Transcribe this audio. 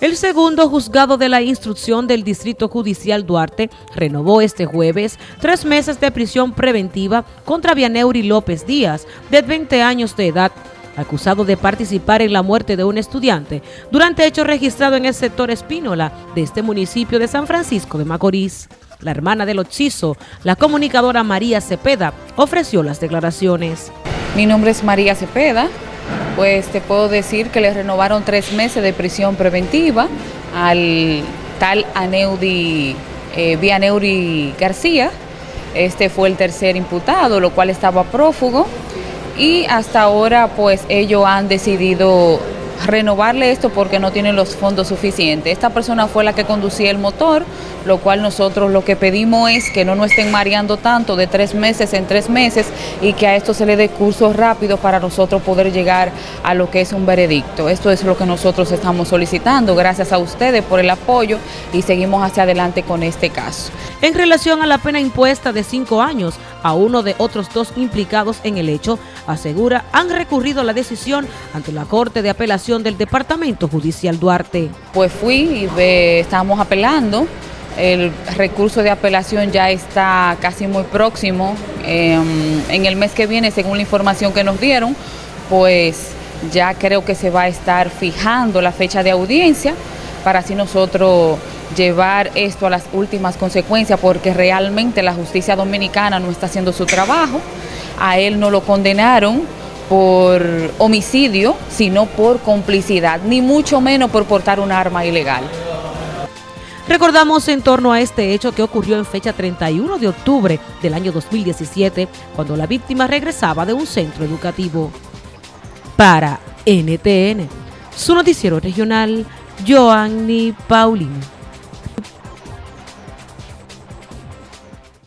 El segundo juzgado de la instrucción del Distrito Judicial Duarte renovó este jueves tres meses de prisión preventiva contra Vianeuri López Díaz, de 20 años de edad, acusado de participar en la muerte de un estudiante durante hecho registrado en el sector Espínola de este municipio de San Francisco de Macorís. La hermana del occiso, la comunicadora María Cepeda, ofreció las declaraciones. Mi nombre es María Cepeda, pues te puedo decir que le renovaron tres meses de prisión preventiva al tal Aneudi, eh, Vianeuri García. Este fue el tercer imputado, lo cual estaba prófugo. Y hasta ahora, pues ellos han decidido renovarle esto porque no tienen los fondos suficientes. Esta persona fue la que conducía el motor, lo cual nosotros lo que pedimos es que no nos estén mareando tanto de tres meses en tres meses y que a esto se le dé cursos rápidos para nosotros poder llegar a lo que es un veredicto. Esto es lo que nosotros estamos solicitando. Gracias a ustedes por el apoyo y seguimos hacia adelante con este caso. En relación a la pena impuesta de cinco años a uno de otros dos implicados en el hecho, asegura han recurrido la decisión ante la Corte de Apelación del Departamento Judicial Duarte. Pues fui y estamos apelando. El recurso de apelación ya está casi muy próximo. Em, en el mes que viene, según la información que nos dieron, pues ya creo que se va a estar fijando la fecha de audiencia para así nosotros llevar esto a las últimas consecuencias porque realmente la justicia dominicana no está haciendo su trabajo. A él no lo condenaron por homicidio, sino por complicidad, ni mucho menos por portar un arma ilegal. Recordamos en torno a este hecho que ocurrió en fecha 31 de octubre del año 2017, cuando la víctima regresaba de un centro educativo. Para NTN, su noticiero regional, Joanny Paulino.